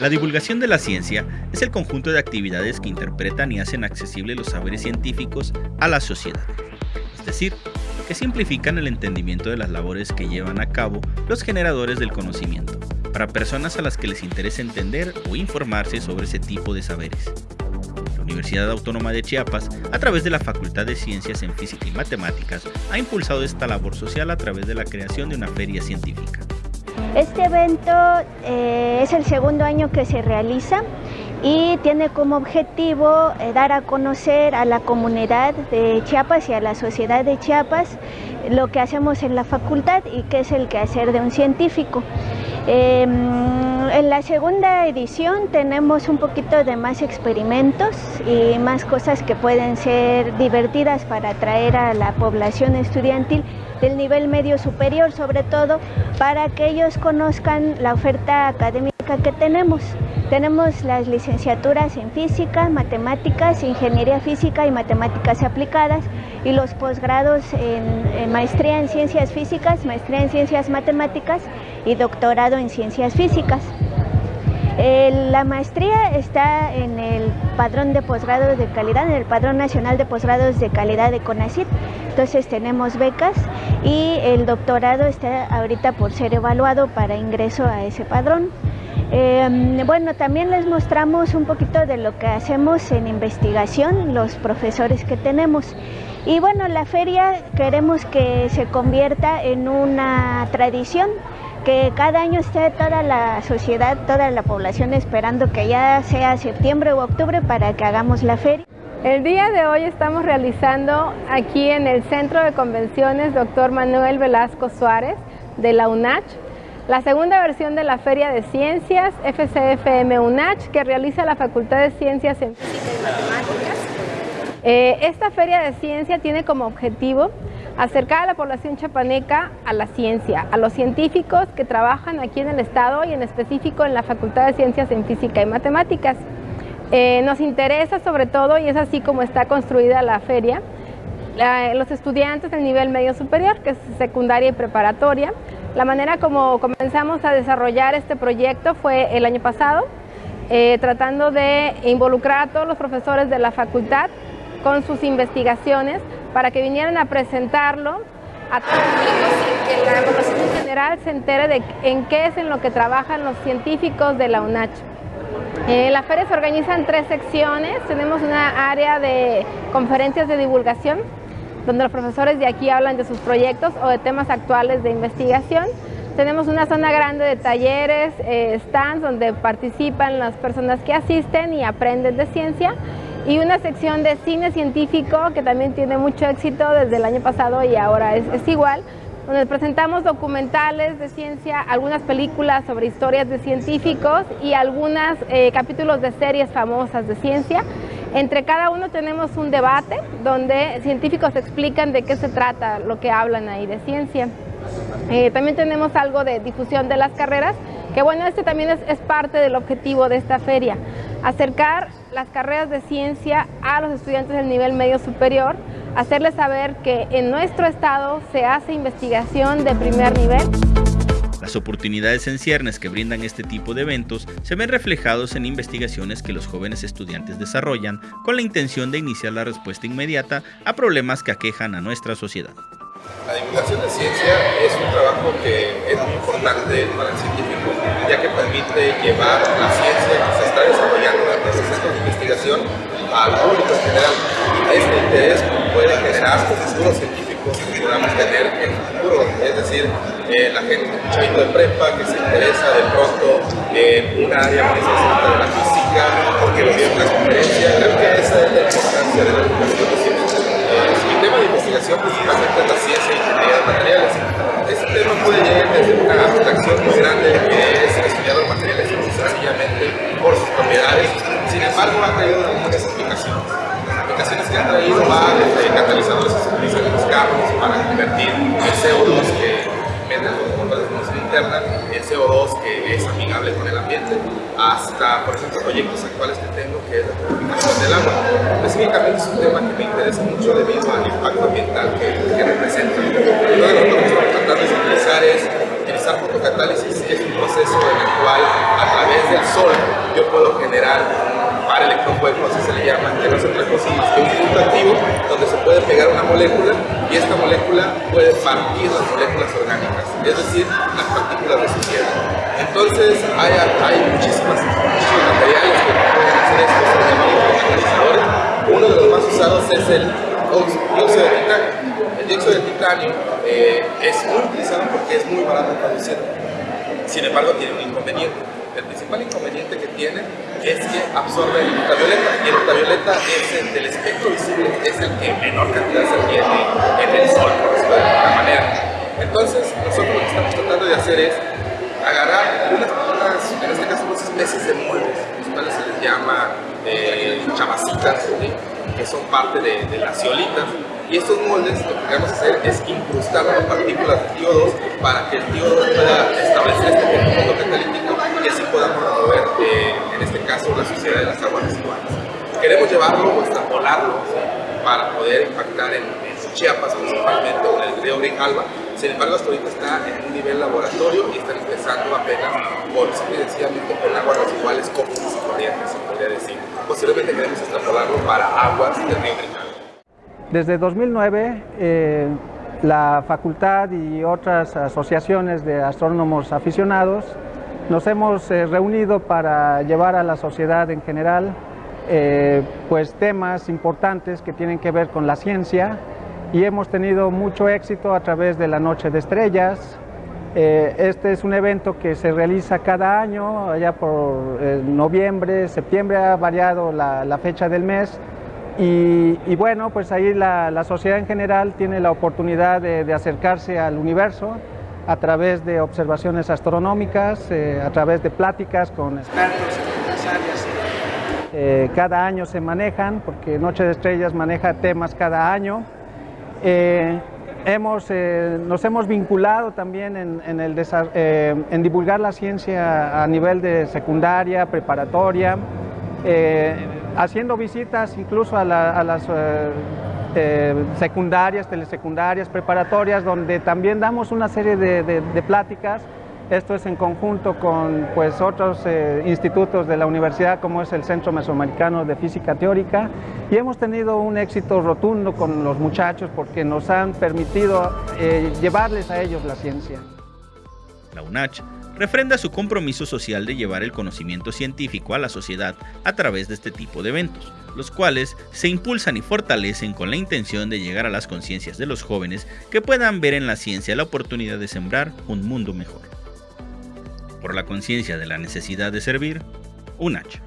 La divulgación de la ciencia es el conjunto de actividades que interpretan y hacen accesibles los saberes científicos a la sociedad, es decir, que simplifican el entendimiento de las labores que llevan a cabo los generadores del conocimiento, para personas a las que les interesa entender o informarse sobre ese tipo de saberes. La Universidad Autónoma de Chiapas, a través de la Facultad de Ciencias en Física y Matemáticas, ha impulsado esta labor social a través de la creación de una feria científica. Este evento eh, es el segundo año que se realiza y tiene como objetivo eh, dar a conocer a la comunidad de Chiapas y a la sociedad de Chiapas lo que hacemos en la facultad y qué es el quehacer de un científico. Em, en la segunda edición tenemos un poquito de más experimentos y más cosas que pueden ser divertidas para atraer a la población estudiantil del nivel medio superior, sobre todo para que ellos conozcan la oferta académica que tenemos. Tenemos las licenciaturas en física, matemáticas, ingeniería física y matemáticas aplicadas y los posgrados en, maestría en ciencias físicas, maestría en ciencias matemáticas y doctorado en ciencias físicas. la maestría está en el padrón de posgrados de calidad, en el padrón nacional de posgrados de calidad de CONACYT. Entonces tenemos becas y el doctorado está ahorita por ser evaluado para ingreso a ese padrón. Em, bueno, también les mostramos un poquito de lo que hacemos en investigación, los profesores que tenemos. Y bueno, la feria queremos que se convierta en una tradición, que cada año esté toda la sociedad, toda la población esperando que ya sea septiembre u octubre para que hagamos la feria. El día de hoy estamos realizando aquí en el Centro de Convenciones Dr. Manuel Velasco Suárez de la UNACH la segunda versión de la Feria de Ciencias FCFM UNACH que realiza la Facultad de Ciencias en Física y Matemáticas. Eh, esta Feria de Ciencia tiene como objetivo acercar a la población chapaneca a la ciencia, a los científicos que trabajan aquí en el Estado y en específico en la Facultad de Ciencias en Física y Matemáticas. Eh, nos interesa sobre todo, y es así como está construida la feria, los estudiantes del nivel medio superior, que es secundaria y preparatoria, la manera como comenzamos a desarrollar este proyecto fue el año pasado, eh, tratando de involucrar a todos los profesores de la facultad con sus investigaciones para que vinieran a presentarlo a todos y que la población en general se entere de en qué es en lo que trabajan los científicos de la UNACH. Eh, la feria se organiza en tres secciones, tenemos una área de conferencias de divulgación, donde los profesores de aquí hablan de sus proyectos o de temas actuales de investigación. Tenemos una zona grande de talleres, eh, stands donde participan las personas que asisten y aprenden de ciencia y una sección de cine científico que también tiene mucho éxito desde el año pasado y ahora es, igual, donde presentamos documentales de ciencia, algunas películas sobre historias de científicos y algunos eh, capítulos de series famosas de ciencia. Entre cada uno tenemos un debate donde científicos explican de qué se trata lo que hablan ahí de ciencia. Eh, también tenemos algo de difusión de las carreras, que bueno, este también es, parte del objetivo de esta feria, acercar las carreras de ciencia a los estudiantes del nivel medio superior, hacerles saber que en nuestro estado se hace investigación de primer nivel. Las oportunidades en ciernes que brindan este tipo de eventos se ven reflejados en investigaciones que los jóvenes estudiantes desarrollan con la intención de iniciar la respuesta inmediata a problemas que aquejan a nuestra sociedad. La divulgación de ciencia es un trabajo que es muy importante para el científico, ya que permite llevar la ciencia que se está desarrollando en los procesos de investigación al público en general. Este interés puede generar futuros científicos que podamos tener en el futuro, es decir, eh, la gente, un chavito de prepa que se interesa de pronto en un área muy específica de la física, porque lo vio en una creo que esa es la importancia de la educación. Eh, el tema de investigación convertir el CO2 que interna, el CO2 que es amigable con el ambiente, hasta, por ejemplo, proyectos actuales que tengo que es la purificación del agua. Específicamente es un tema que me interesa mucho debido al impacto ambiental que representa. Lo que estamos tratando de utilizar es utilizar fotocatálisis, es un proceso en el cual a través del sol molécula y esta molécula puede partir las moléculas orgánicas, es decir, las partículas de suciedad. Entonces hay, hay muchísimas, muchísimos materiales que pueden hacer esto, se llaman catalizadores. Uno de los más usados es el dióxido de titanio. El dióxido de titanio eh, es muy utilizado porque es muy barato producir. Sin embargo, tiene un inconveniente. El principal inconveniente que tiene es que absorbe el ultravioleta y el ultravioleta es el del espectro visible, es el que menor cantidad se tiene en el sol, por decirlo de alguna manera. Entonces, nosotros lo que estamos tratando de hacer es agarrar unas, unas en este caso, unas especies de muebles, los cuales se les llama eh, chamacitas, que son parte de, de las ciolitas, y estos moldes lo que queremos hacer es incrustar las partículas de TIO2 para que el TIO2 pueda establecer este conjunto catalítico y así podamos remover, eh, en este caso, la suciedad de las aguas residuales. Queremos llevarlo o extrapolarlo para poder impactar en, en Chiapas principalmente o en el río Grijalva. Sin embargo, hasta ahorita está en un nivel laboratorio y están empezando apenas por sencillamente con aguas residuales comunes y corrientes, se podría decir. Posiblemente queremos extrapolarlo para aguas del río. Desde 2009, eh, la facultad y otras asociaciones de astrónomos aficionados nos hemos eh, reunido para llevar a la sociedad en general eh, pues temas importantes que tienen que ver con la ciencia y hemos tenido mucho éxito a través de la Noche de Estrellas. Eh, este es un evento que se realiza cada año, allá por eh, noviembre, septiembre ha variado la, fecha del mes y, y, bueno, pues ahí la, sociedad en general tiene la oportunidad de, de, acercarse al universo a través de observaciones astronómicas, eh, a través de pláticas con expertos en áreas. Eh, cada año se manejan, porque Noche de Estrellas maneja temas cada año. Eh, hemos, nos hemos vinculado también en, en, divulgar la ciencia a nivel de secundaria, preparatoria, haciendo visitas incluso a, la, a las eh, eh, secundarias, telesecundarias, preparatorias, donde también damos una serie de pláticas. Esto es en conjunto con pues, otros eh, institutos de la universidad, como es el Centro Mesoamericano de Física Teórica, y hemos tenido un éxito rotundo con los muchachos porque nos han permitido eh, llevarles a ellos la ciencia. La UNACH refrenda su compromiso social de llevar el conocimiento científico a la sociedad a través de este tipo de eventos, los cuales se impulsan y fortalecen con la intención de llegar a las conciencias de los jóvenes que puedan ver en la ciencia la oportunidad de sembrar un mundo mejor. Por la conciencia de la necesidad de servir, UNACH.